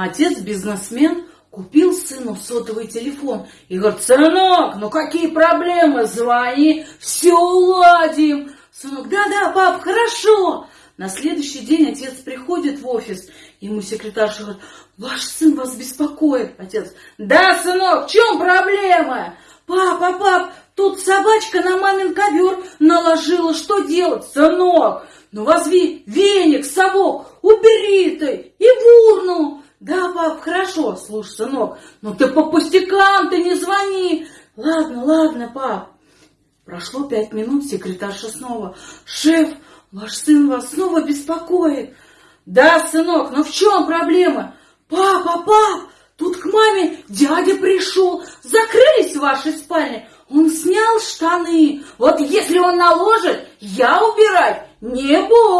Отец-бизнесмен купил сыну сотовый телефон и говорит, сынок, ну какие проблемы, звони, все уладим. Сынок, да-да, пап, хорошо. На следующий день отец приходит в офис, ему секретарша говорит, ваш сын вас беспокоит. Отец, да, сынок, в чем проблема? Папа, пап, тут собачка на мамин ковер наложила, что делать, сынок? Ну возьми веник, совок, убери ты и в урну. Да, пап, слушай, сынок, но ты по пустякам, ты не звони. Ладно, ладно, пап. Прошло пять минут, секретарша снова. Шеф, ваш сын вас снова беспокоит. Да, сынок, но в чем проблема? Папа, пап, тут к маме дядя пришел. Закрылись в вашей спальне. Он снял штаны. Вот если он наложит, я убирать не буду.